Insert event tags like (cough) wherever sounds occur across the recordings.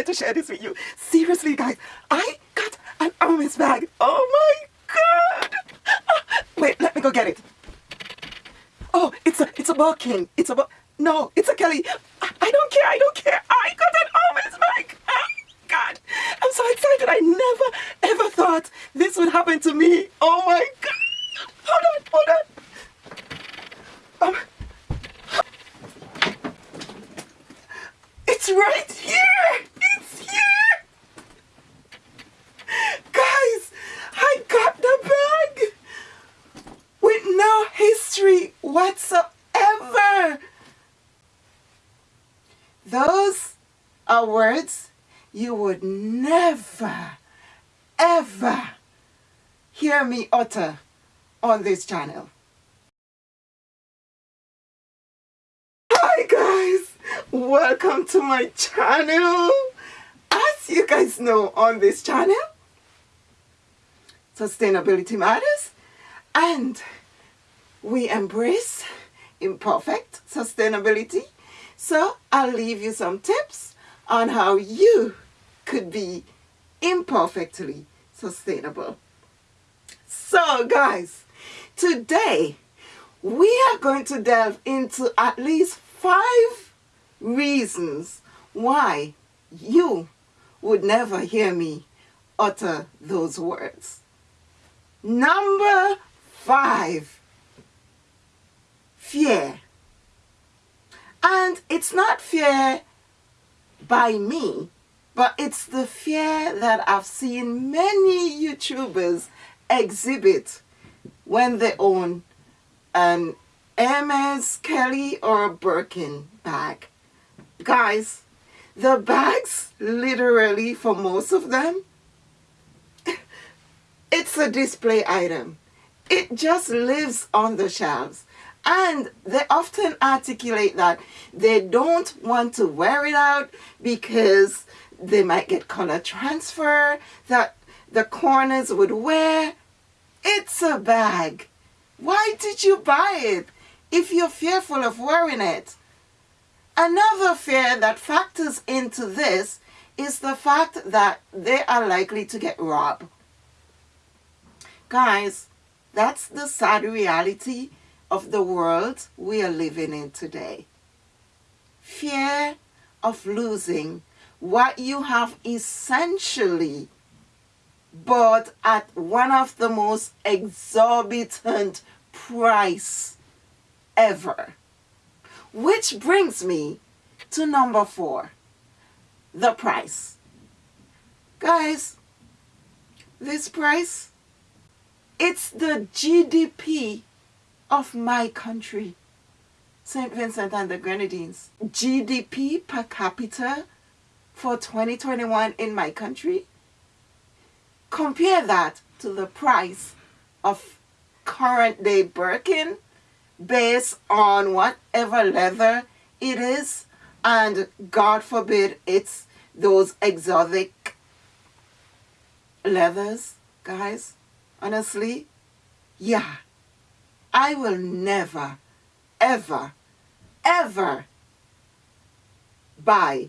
to share this with you. Seriously, guys, I got an Hermes bag. Oh my god! Ah, wait, let me go get it. Oh, it's a it's a Birkin. It's a no, it's a Kelly. I, I don't care. I don't care. I got an Hermes bag. Oh, god, I'm so excited. I never ever thought this would happen to me. Oh my god! Hold on, hold on. Um, It's right here! Guys, I got the bag with no history whatsoever. Those are words you would never, ever hear me utter on this channel. Hi guys! welcome to my channel you guys know on this channel sustainability matters and we embrace imperfect sustainability. So I'll leave you some tips on how you could be imperfectly sustainable. So guys today we are going to delve into at least five reasons why you would never hear me utter those words. Number five, fear. And it's not fear by me, but it's the fear that I've seen many YouTubers exhibit when they own an Hermes, Kelly, or a Birkin bag. Guys, the bags, literally for most of them, (laughs) it's a display item. It just lives on the shelves. And they often articulate that they don't want to wear it out because they might get color transfer, that the corners would wear. It's a bag. Why did you buy it if you're fearful of wearing it? Another fear that factors into this is the fact that they are likely to get robbed. Guys, that's the sad reality of the world we are living in today. Fear of losing what you have essentially bought at one of the most exorbitant price ever. Which brings me to number four, the price. Guys, this price, it's the GDP of my country, St. Vincent and the Grenadines. GDP per capita for 2021 in my country. Compare that to the price of current day Birkin based on whatever leather it is and God forbid it's those exotic leathers guys. Honestly yeah. I will never ever ever buy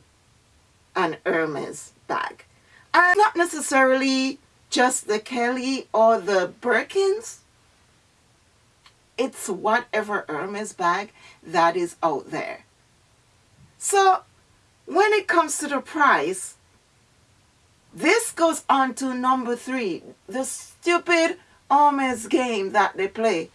an Hermes bag. And not necessarily just the Kelly or the Birkins it's whatever Hermes bag that is out there. So when it comes to the price, this goes on to number three, the stupid Hermes game that they play.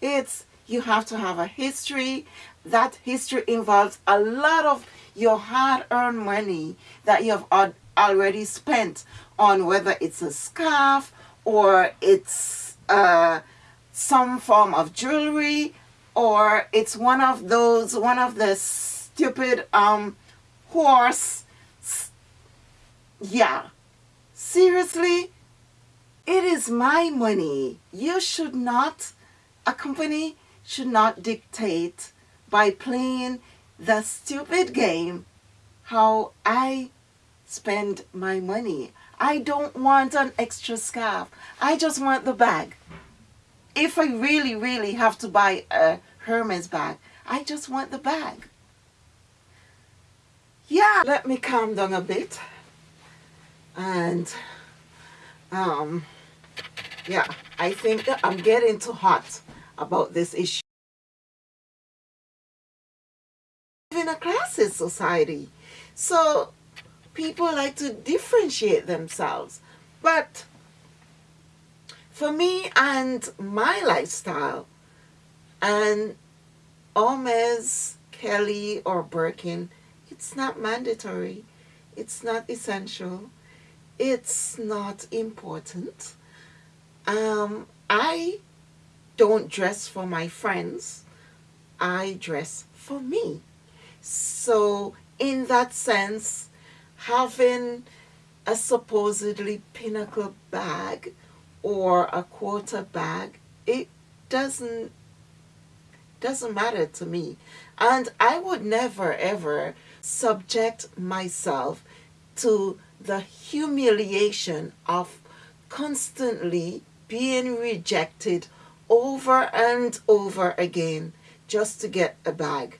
It's you have to have a history. That history involves a lot of your hard-earned money that you have already spent on whether it's a scarf or it's uh, some form of jewelry or it's one of those one of the stupid um horse yeah. Seriously it is my money. You should not a company should not dictate by playing the stupid game how I spend my money. I don't want an extra scarf. I just want the bag if I really, really have to buy a Hermes bag, I just want the bag. yeah, let me calm down a bit. And, um, yeah, I think I'm getting too hot about this issue. in a classes society. So people like to differentiate themselves. But for me and my lifestyle, and Hermes, Kelly, or Birkin, it's not mandatory. It's not essential. It's not important. Um, I don't dress for my friends. I dress for me. So in that sense, having a supposedly pinnacle bag or a quarter bag, it doesn't doesn't matter to me. And I would never ever subject myself to the humiliation of constantly being rejected over and over again just to get a bag.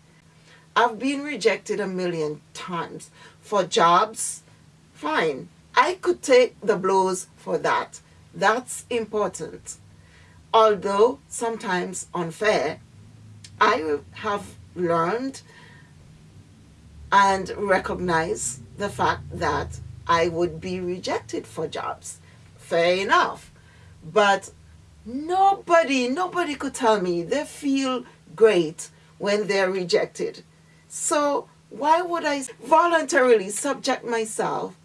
I've been rejected a million times for jobs. Fine. I could take the blows for that. That's important. Although sometimes unfair, I have learned and recognize the fact that I would be rejected for jobs. Fair enough. But nobody, nobody could tell me they feel great when they're rejected. So why would I voluntarily subject myself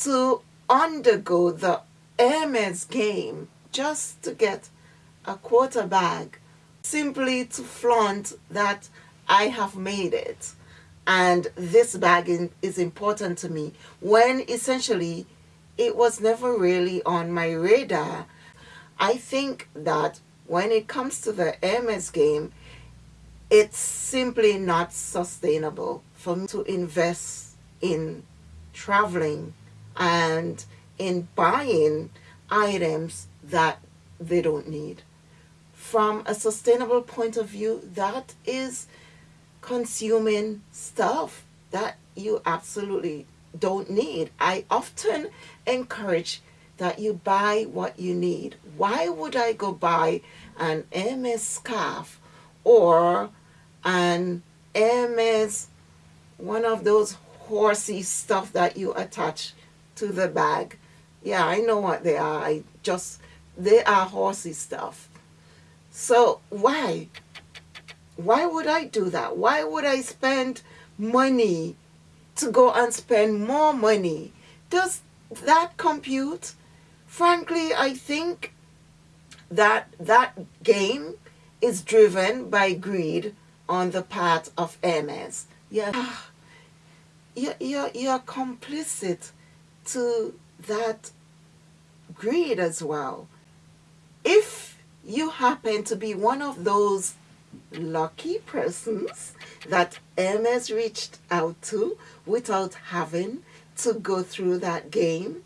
to undergo the Hermes game just to get a quarter bag simply to flaunt that I have made it and this bag is important to me when essentially it was never really on my radar. I think that when it comes to the Hermes game, it's simply not sustainable for me to invest in traveling and in buying items that they don't need. From a sustainable point of view, that is consuming stuff that you absolutely don't need. I often encourage that you buy what you need. Why would I go buy an Hermes scarf or an Hermes, one of those horsey stuff that you attach to the bag. Yeah, I know what they are. I just, they are horsey stuff. So why? Why would I do that? Why would I spend money to go and spend more money? Does that compute? Frankly, I think that that game is driven by greed on the part of Hermes. Yeah, you're, you're, you're complicit to that greed as well. If you happen to be one of those lucky persons that Hermes reached out to without having to go through that game,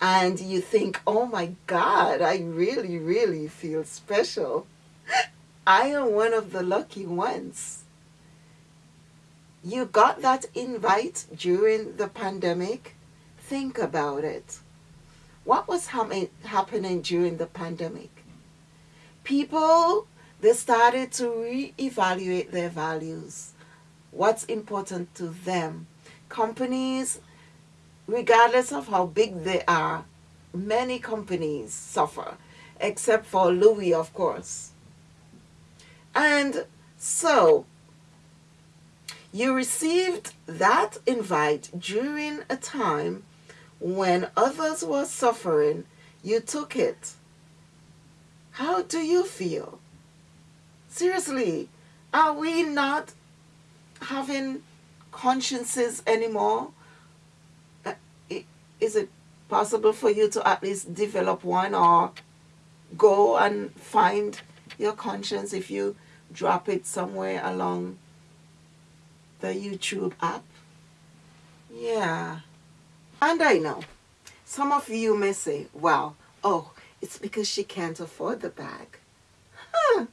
and you think, oh my God, I really, really feel special. I am one of the lucky ones. You got that invite during the pandemic? Think about it. What was happening during the pandemic? People, they started to re-evaluate their values. What's important to them. Companies, regardless of how big they are, many companies suffer, except for Louis, of course. And so you received that invite during a time when others were suffering. You took it. How do you feel? Seriously, are we not having consciences anymore? Uh, is it possible for you to at least develop one or go and find your conscience if you drop it somewhere along the YouTube app. Yeah. And I know, some of you may say, well, oh, it's because she can't afford the bag. (laughs)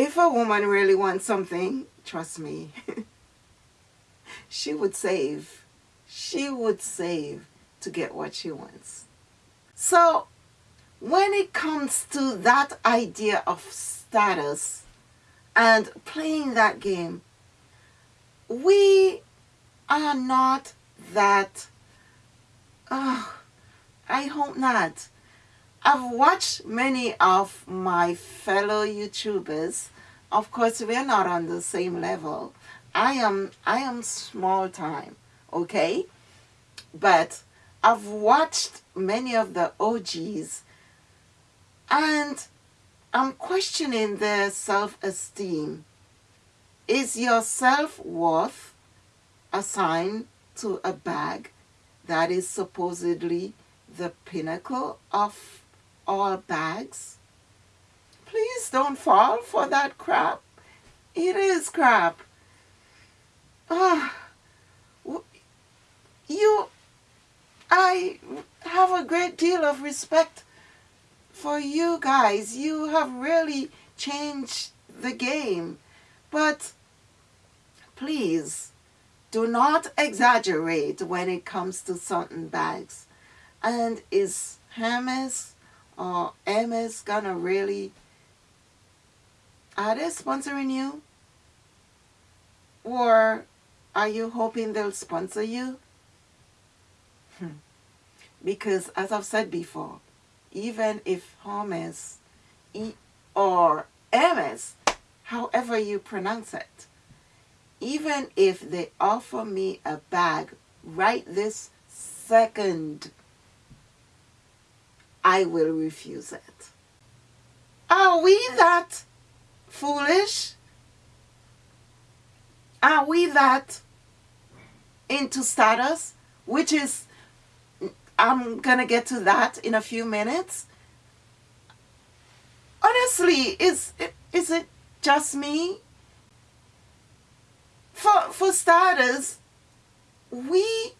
If a woman really wants something, trust me, (laughs) she would save. She would save to get what she wants. So when it comes to that idea of status and playing that game, we are not that, oh, I hope not. I've watched many of my fellow YouTubers. Of course, we're not on the same level. I am, I am small time, okay? But I've watched many of the OGs and I'm questioning their self-esteem. Is your self-worth assigned to a bag that is supposedly the pinnacle of all bags? Please don't fall for that crap. It is crap. Ah, you, I have a great deal of respect for you guys. You have really changed the game. But please, do not exaggerate when it comes to certain bags. And is Hermes or Hermes gonna really, are they sponsoring you? Or are you hoping they'll sponsor you? Hmm. Because as I've said before, even if Hermes or Hermes, however you pronounce it, even if they offer me a bag right this second, I will refuse it. Are we that foolish? Are we that into status? Which is, I'm going to get to that in a few minutes. Honestly, is, is it just me? For, for starters, we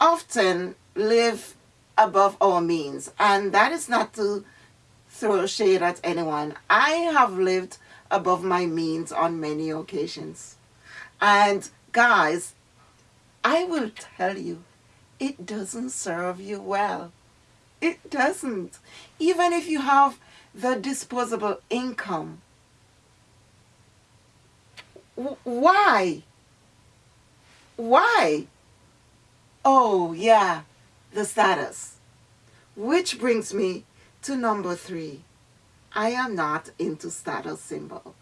often live above our means. And that is not to throw shade at anyone. I have lived above my means on many occasions. And guys, I will tell you, it doesn't serve you well. It doesn't. Even if you have the disposable income why? Why? Oh, yeah, the status. Which brings me to number three. I am not into status symbol.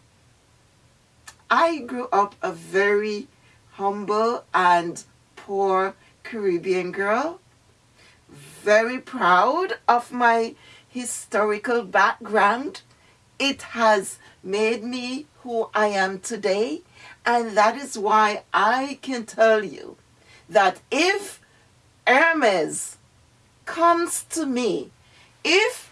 I grew up a very humble and poor Caribbean girl. Very proud of my historical background. It has made me who I am today. And that is why I can tell you that if Hermes comes to me, if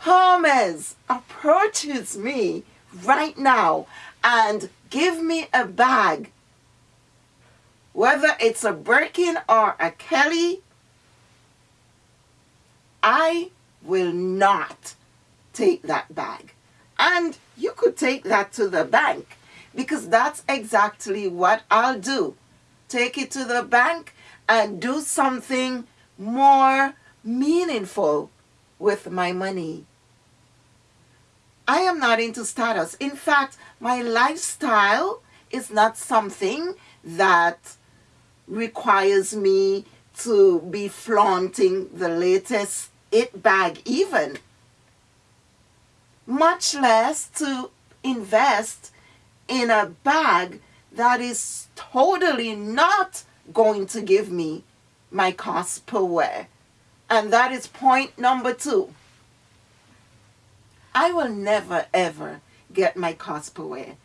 Hermes approaches me right now and give me a bag, whether it's a Birkin or a Kelly, I will not take that bag. And you could take that to the bank because that's exactly what I'll do. Take it to the bank and do something more meaningful with my money. I am not into status. In fact, my lifestyle is not something that requires me to be flaunting the latest it bag even much less to invest in a bag that is totally not going to give me my cost per wear. And that is point number two. I will never ever get my cost per wear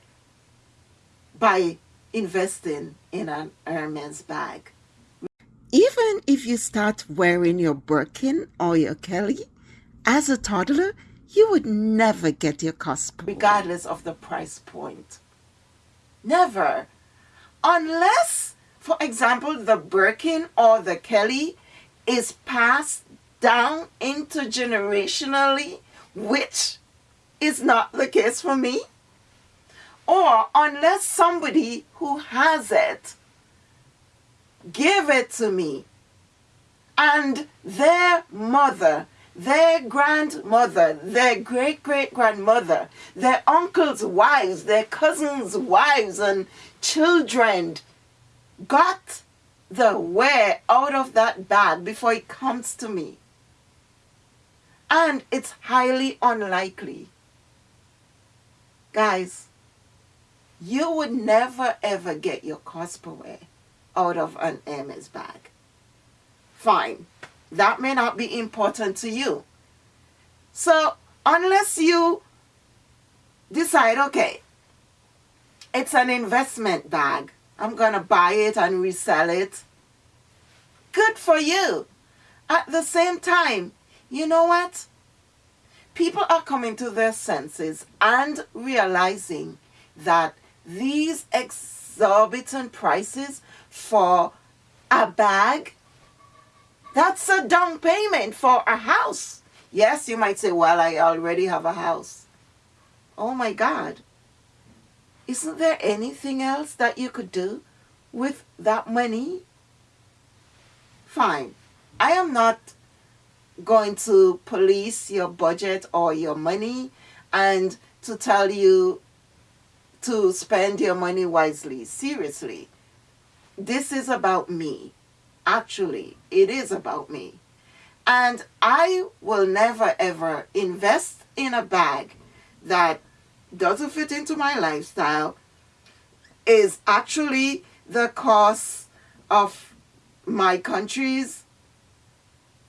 by investing in an Hermes bag. Even if you start wearing your Birkin or your Kelly as a toddler, you would never get your cost regardless of the price point. Never. Unless, for example, the Birkin or the Kelly is passed down intergenerationally, which is not the case for me. Or unless somebody who has it give it to me. And their mother, their grandmother, their great great grandmother, their uncles' wives, their cousins' wives, and children got the wear out of that bag before it comes to me. And it's highly unlikely. Guys, you would never ever get your cost per wear out of an Hermes bag. Fine. That may not be important to you. So unless you decide, okay, it's an investment bag. I'm going to buy it and resell it. Good for you. At the same time, you know what? People are coming to their senses and realizing that these exorbitant prices for a bag, that's a down payment for a house. Yes, you might say, well, I already have a house. Oh my God. Isn't there anything else that you could do with that money? Fine. I am not going to police your budget or your money and to tell you to spend your money wisely. Seriously. This is about me. Actually, it is about me. And I will never ever invest in a bag that doesn't fit into my lifestyle, is actually the cost of my country's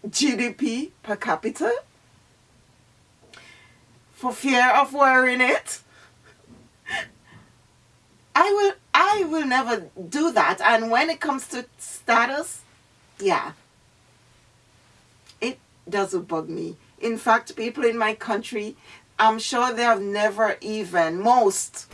GDP per capita for fear of wearing it. (laughs) I will I will never do that and when it comes to status, yeah. It doesn't bug me. In fact, people in my country, I'm sure they have never even most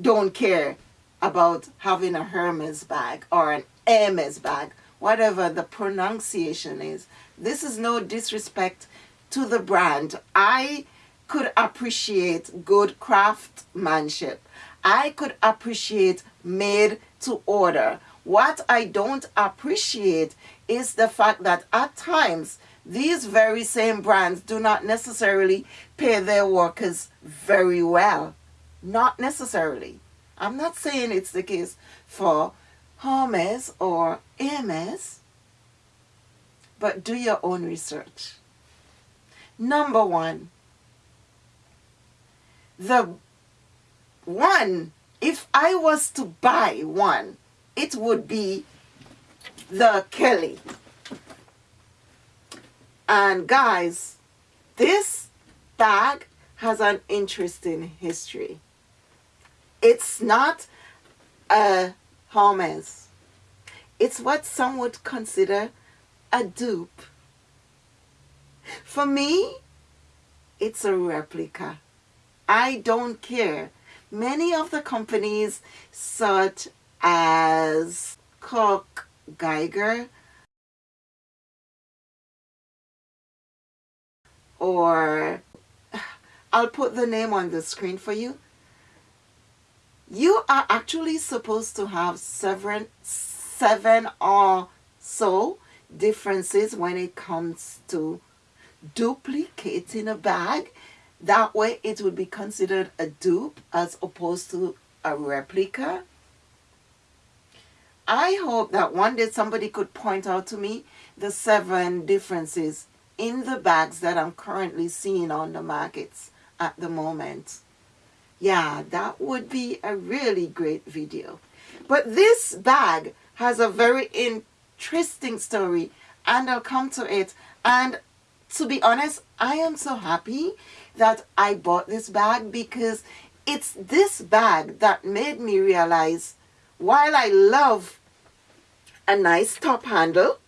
don't care about having a Hermes bag or an Hermes bag, whatever the pronunciation is. This is no disrespect to the brand. I could appreciate good craftsmanship. I could appreciate made to order. What I don't appreciate is the fact that at times these very same brands do not necessarily pay their workers very well. Not necessarily. I'm not saying it's the case for Hermes or Hermes, but do your own research. Number one, the one, if I was to buy one, it would be the Kelly. And guys, this bag has an interesting history. It's not a Hermes. It's what some would consider a dupe. For me, it's a replica. I don't care. Many of the companies such as Kurt Geiger or I'll put the name on the screen for you. You are actually supposed to have seven, seven or so differences when it comes to duplicating a bag. That way it would be considered a dupe as opposed to a replica. I hope that one day somebody could point out to me the seven differences in the bags that I'm currently seeing on the markets at the moment. Yeah, that would be a really great video. But this bag has a very interesting story and I'll come to it. And to be honest, I am so happy that I bought this bag because it's this bag that made me realize while I love a nice top handle,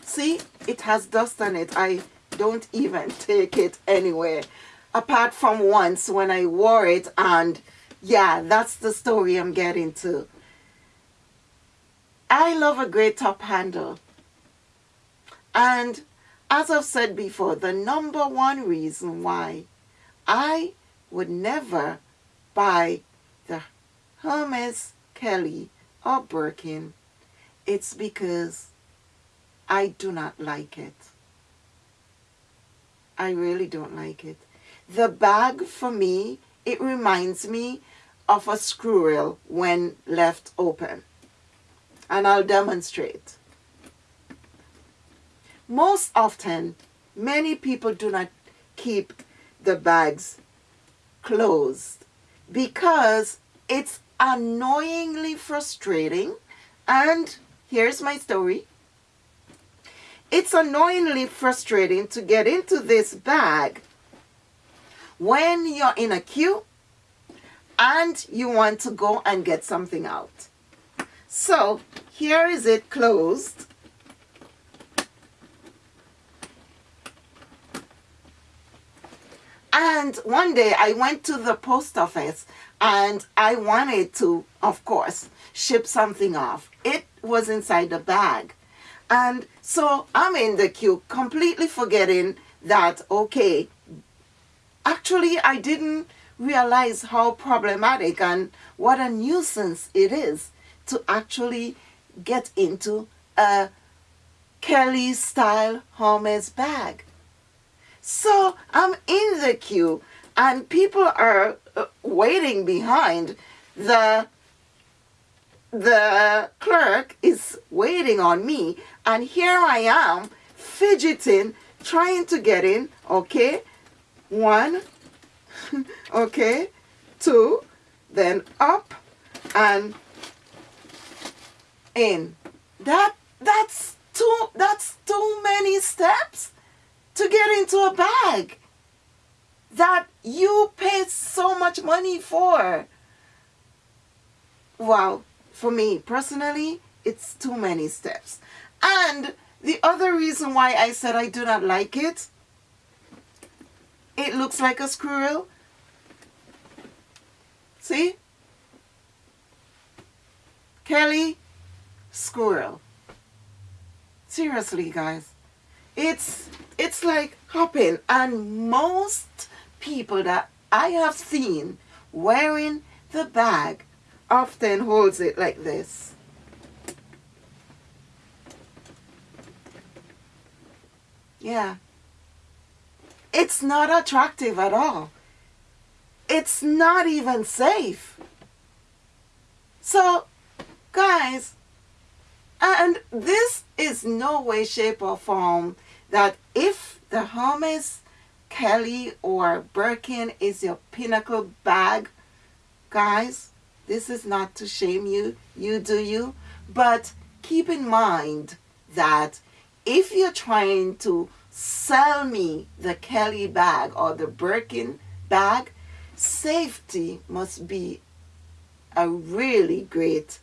see, it has dust on it. I don't even (laughs) take it anywhere apart from once when I wore it and yeah, that's the story I'm getting to. I love a great top handle. And as I've said before, the number one reason why I would never buy the Hermes Kelly or it's because I do not like it. I really don't like it. The bag for me, it reminds me of a screw reel when left open. And I'll demonstrate. Most often, many people do not keep the bags closed because it's annoyingly frustrating. And here's my story. It's annoyingly frustrating to get into this bag when you're in a queue and you want to go and get something out. So here is it closed. And one day I went to the post office and I wanted to, of course, ship something off. It was inside the bag. And so I'm in the queue completely forgetting that, okay, actually I didn't realize how problematic and what a nuisance it is to actually get into a Kelly style Hermes bag. So I'm in the queue and people are waiting behind. The, the clerk is waiting on me and here I am fidgeting, trying to get in, okay? One, (laughs) okay, two, then up and in. That, that's too, that's too many steps to get into a bag that you paid so much money for. Wow, for me personally, it's too many steps. And the other reason why I said I do not like it, it looks like a squirrel. See? Kelly, squirrel. Seriously, guys. It's it's like hopping and most people that I have seen wearing the bag often holds it like this. Yeah. It's not attractive at all. It's not even safe. So, guys, and this is no way, shape, or form that if the Hermes, Kelly, or Birkin is your pinnacle bag, guys, this is not to shame you. You do you. But keep in mind that if you're trying to sell me the Kelly bag or the Birkin bag, safety must be a really great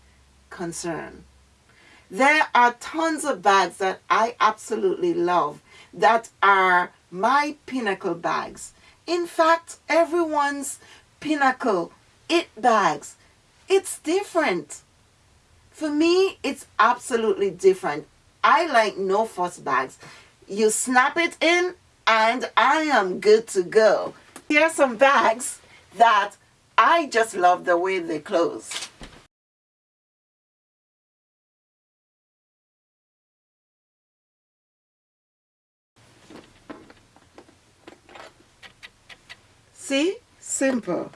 concern. There are tons of bags that I absolutely love that are my pinnacle bags. In fact, everyone's pinnacle, it bags, it's different. For me, it's absolutely different. I like no fuss bags. You snap it in and I am good to go. Here are some bags that I just love the way they close. See? Simple.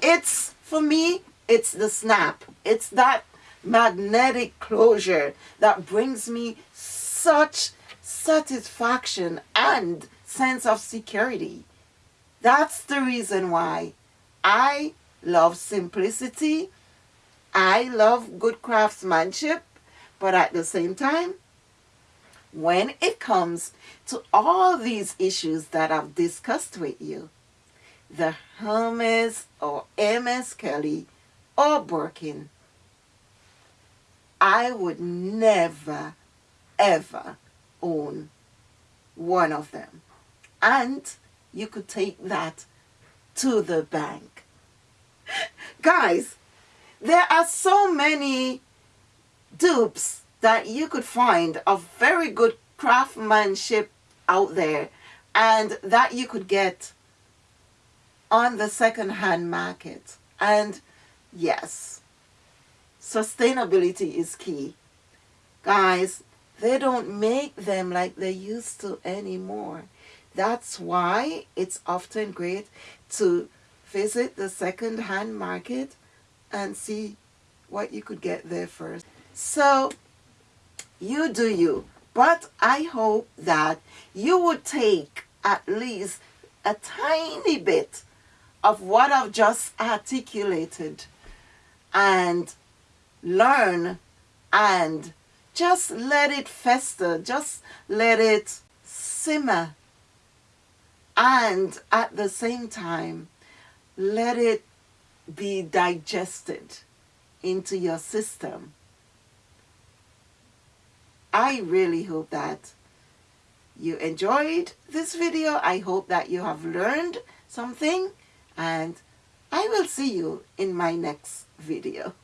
It's, for me, it's the snap. It's that magnetic closure that brings me such satisfaction and sense of security. That's the reason why I love simplicity. I love good craftsmanship. But at the same time, when it comes to all these issues that I've discussed with you, the Hermes or Hermes Kelly or Birkin, I would never, ever own one of them. And you could take that to the bank. (laughs) Guys, there are so many dupes that you could find of very good craftsmanship out there and that you could get on the second-hand market. And yes, sustainability is key. Guys, they don't make them like they used to anymore. That's why it's often great to visit the second-hand market and see what you could get there first. So, you do you. But I hope that you would take at least a tiny bit of what I've just articulated and learn and just let it fester, just let it simmer and at the same time let it be digested into your system. I really hope that you enjoyed this video. I hope that you have learned something and I will see you in my next video.